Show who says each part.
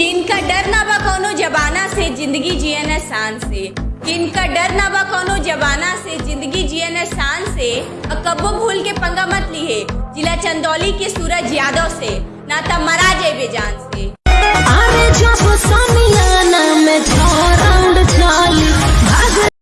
Speaker 1: कि इनका डर ना बा कौनो जबाना से ज़िंदगी जियन शान से। कि इनका डर ना बा कौनो जबाना से ज़िंदगी जियन शान से। कब्बो भूल के पंगा मत लिए, जिला चंदौली के सूरज यादव से। ना तब मरा जेबे जान